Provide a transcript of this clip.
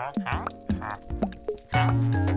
hả? Hả? Hả? Hả?